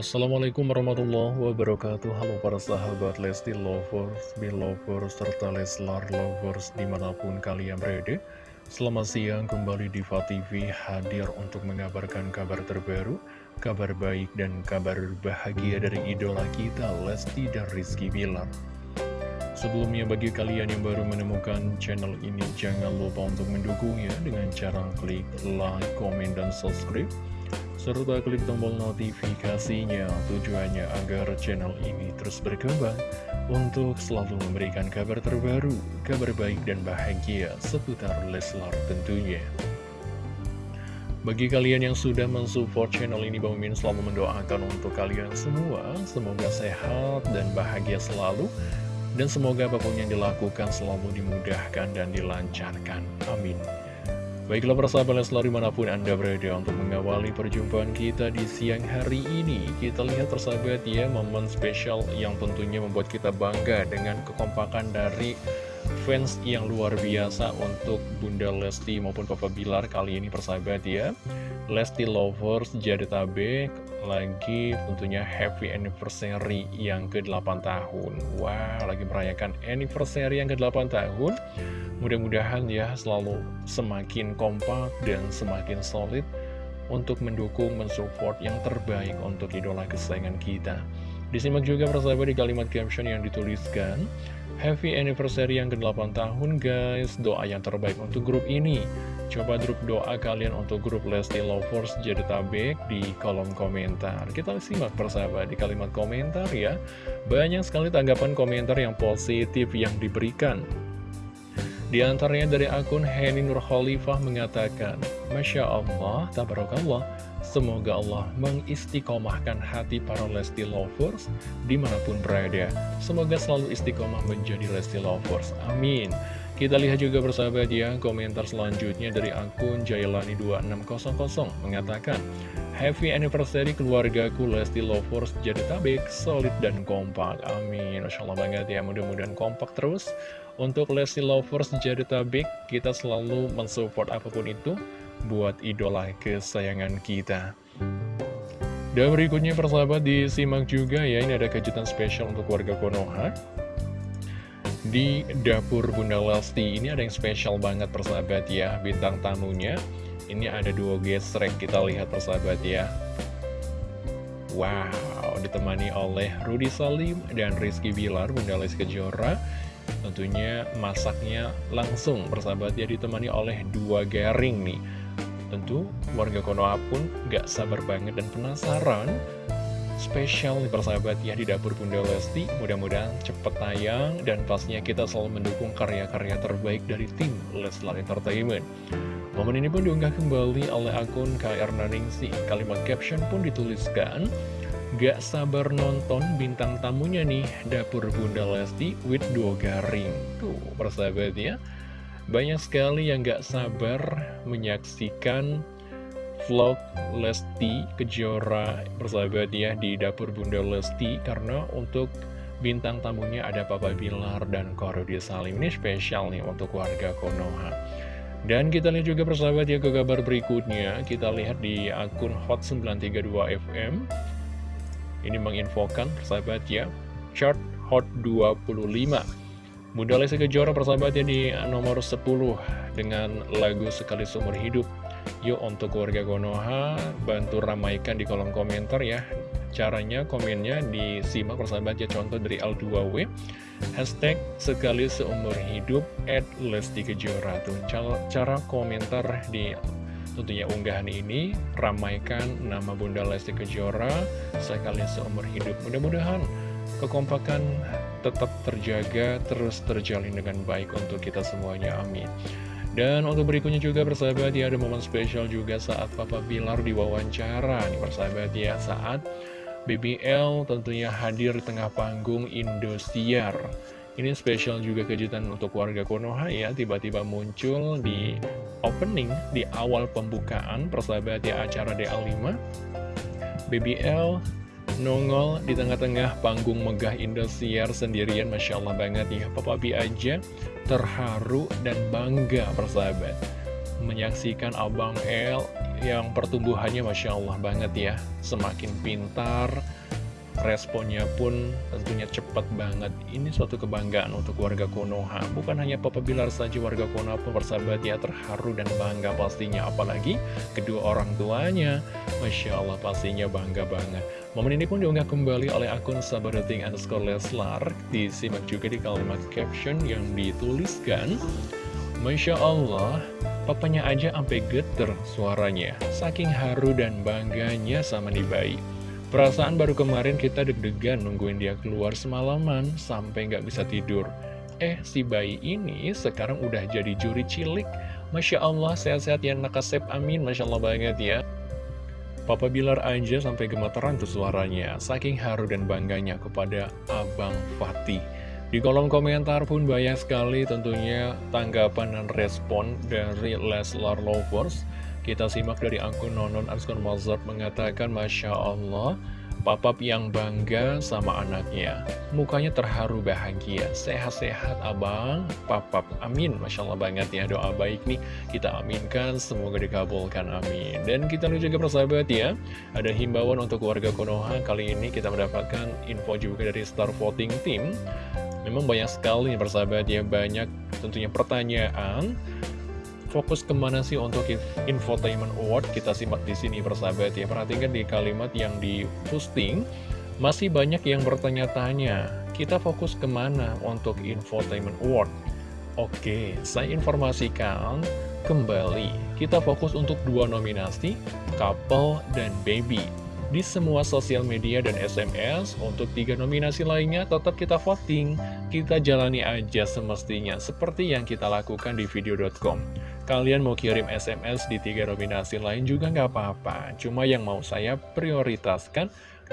Assalamualaikum warahmatullahi wabarakatuh. Halo para sahabat Lesti Lovers, Belovers, serta Leslar Lovers di mana pun kalian berada. Selamat siang kembali di TV hadir untuk mengabarkan kabar terbaru Kabar baik dan kabar bahagia dari idola kita Lesti dan Rizky Bilar. Sebelumnya bagi kalian yang baru menemukan channel ini Jangan lupa untuk mendukungnya dengan cara klik like, komen, dan subscribe serta klik tombol notifikasinya tujuannya agar channel ini terus berkembang untuk selalu memberikan kabar terbaru, kabar baik dan bahagia seputar Leslar tentunya. Bagi kalian yang sudah mensupport channel ini, Bang Min selalu mendoakan untuk kalian semua, semoga sehat dan bahagia selalu, dan semoga apa pun yang dilakukan selalu dimudahkan dan dilancarkan. Amin. Baiklah persahabat Leslar di mana pun Anda berada untuk mengawali perjumpaan kita di siang hari ini Kita lihat persahabat ya momen spesial yang tentunya membuat kita bangga dengan kekompakan dari fans yang luar biasa untuk Bunda Lesti maupun Papa Bilar kali ini persahabat ya Lesti Lovers Jadetabek lagi tentunya happy anniversary yang ke-8 tahun. Wah wow, lagi merayakan anniversary yang ke-8 tahun. Mudah-mudahan ya selalu semakin kompak dan semakin solid untuk mendukung, mensupport yang terbaik untuk idola kesayangan kita. Disimak juga persahabat di kalimat caption yang dituliskan, Happy anniversary yang ke-8 tahun guys, doa yang terbaik untuk grup ini. Coba grup doa kalian untuk grup Lesti Lovers jadi tabek di kolom komentar. Kita simak persahabat di kalimat komentar ya. Banyak sekali tanggapan komentar yang positif yang diberikan. Di antaranya dari akun Heni Nur Khalifah mengatakan, Masya Allah, tabarakallah, semoga Allah mengistiqomahkan hati para Lesti Lovers di mana pun berada. Semoga selalu istiqomah menjadi Lesti Lovers. Amin. Kita lihat juga bersahabat ya, komentar selanjutnya dari akun Jailani2600 mengatakan, Happy anniversary keluargaku Lesti Lovers jadi tabik, solid dan kompak. Amin. Masya Allah banget ya, mudah-mudahan kompak terus. Untuk Lesti Lovers jadi tabik, kita selalu mensupport apa pun itu buat idola kesayangan kita. Dan berikutnya persahabat disimak juga ya, ini ada kejutan spesial untuk warga Konoha. Di dapur Bunda Lesti ini ada yang spesial banget persahabat ya, bintang tamunya. Ini ada dua gesrek, kita lihat persahabat ya. Wow, ditemani oleh Rudy Salim dan Rizky Bilar, Bunda Lesti Kejora. Tentunya masaknya langsung persahabat ya ditemani oleh dua garing nih Tentu warga Konoha pun gak sabar banget dan penasaran. Spesial nih persahabat ya di dapur Bunda Lesti. Mudah-mudahan cepet tayang dan pastinya kita selalu mendukung karya-karya terbaik dari tim Leslar Entertainment. Momen ini pun diunggah kembali oleh akun KR Naningsi. Kalimat caption pun dituliskan Gak sabar nonton bintang tamunya nih Dapur Bunda Lesti with dua garing. Tuh persahabat ya Banyak sekali yang gak sabar menyaksikan vlog Lesti Kejora persahabat ya di Dapur Bunda Lesti Karena untuk bintang tamunya ada Papa Bilar dan Korodi Salim. Ini spesial nih untuk warga Konoha. Dan kita lihat juga persahabat ya ke kabar berikutnya. Kita lihat di akun Hot932FM ini menginfokan persahabat ya Chart Hot 25 Bunda Lesti Kejora persahabatnya di nomor 10 dengan lagu Sekali Seumur Hidup. Yuk untuk warga Konoha bantu ramaikan di kolom komentar ya. Caranya komennya disimak persahabat ya contoh dari L2W Hashtag Sekali Seumur Hidup at Lesti Kejora. Tuh cara komentar di Tentunya unggahan ini ramaikan nama Bunda Lesti Kejora sekali seumur hidup. Mudah-mudahan kekompakan tetap terjaga, terus terjalin dengan baik untuk kita semuanya. Amin. Dan untuk berikutnya juga persahabat ya ada momen spesial juga saat Papa Bilar diwawancara nih persahabat ya saat BBL tentunya hadir di tengah panggung Indosiar. Ini spesial juga kejutan untuk warga Konoha ya, tiba-tiba muncul di opening, di awal pembukaan persahabat ya acara DA5. BBL nongol di tengah-tengah panggung megah Indosiar sendirian, Masya Allah banget ya. Papa B aja terharu dan bangga persahabat. menyaksikan Abang L yang pertumbuhannya Masya Allah banget ya. Semakin pintar, responnya pun tentunya cepat banget. Ini suatu kebanggaan untuk warga Konoha. Bukan hanya Papa Bilar saja warga Konoha pun bersahabat ya terharu dan bangga pastinya. Apalagi kedua orang tuanya Masya Allah pastinya bangga banget Momen ini pun diunggah kembali oleh akun sabareting underscore Leslar Disimak juga di kalimat caption yang dituliskan Masya Allah, papanya aja sampai geter suaranya. Saking haru dan bangganya sama nih bayi. Perasaan baru kemarin kita deg-degan nungguin dia keluar semalaman sampai nggak bisa tidur. Eh, si bayi ini sekarang udah jadi juri cilik. Masya Allah, sehat-sehat ya nakasep, amin. Masya Allah banget ya. Papa Bilar aja sampai gemeteran tuh suaranya, saking haru dan bangganya kepada Abang Fatih. Di kolom komentar pun banyak sekali tentunya tanggapan dan respon dari Leslar Lovers. Kita simak dari akun Nonon Arskon Mozart mengatakan Masya Allah, Papap yang bangga sama anaknya. Mukanya terharu bahagia. Sehat-sehat abang, papap. Amin. Masya Allah banget ya doa baik nih. Kita aminkan, semoga dikabulkan. Amin. Dan kita lihat juga persahabat ya. Ada himbauan untuk warga Konoha. Kali ini kita mendapatkan info juga dari Star Voting Team. Memang banyak sekali persahabat ya, banyak tentunya pertanyaan. Fokus ke mana sih untuk infotainment award? Kita simak di sini persahabat ya. Perhatikan di kalimat yang di posting, masih banyak yang bertanya-tanya. Kita fokus ke mana untuk infotainment award? Oke, saya informasikan kembali. Kita fokus untuk dua nominasi, couple dan baby di semua sosial media dan SMS. Untuk tiga nominasi lainnya tetap kita voting. Kita jalani aja semestinya seperti yang kita lakukan di video.com. Kalian mau kirim SMS di tiga nominasi lain juga nggak apa-apa. Cuma yang mau saya prioritaskan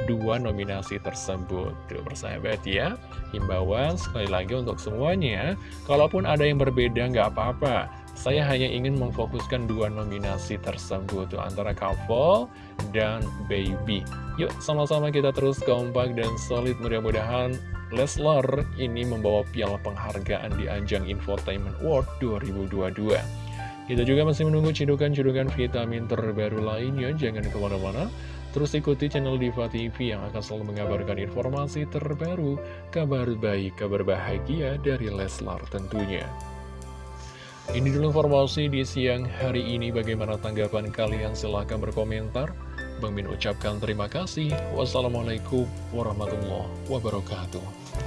dua nominasi tersebut. Tuh bersahabat ya. Himbauan sekali lagi untuk semuanya. Kalaupun ada yang berbeda nggak apa-apa. Saya hanya ingin memfokuskan dua nominasi tersebut tuh, antara couple dan baby. Yuk sama-sama kita terus kompak dan solid mudah-mudahan Leslar ini membawa piala penghargaan di ajang Infotainment World 2022. Kita juga masih menunggu cidukan-cidukan vitamin terbaru lainnya, jangan ke mana-mana. Terus ikuti channel Diva TV yang akan selalu mengabarkan informasi terbaru, kabar baik, kabar bahagia dari Leslar tentunya. Ini dulu informasi di siang hari ini. Bagaimana tanggapan kalian? Silahkan berkomentar. Bang Min ucapkan terima kasih. Wassalamualaikum warahmatullahi wabarakatuh.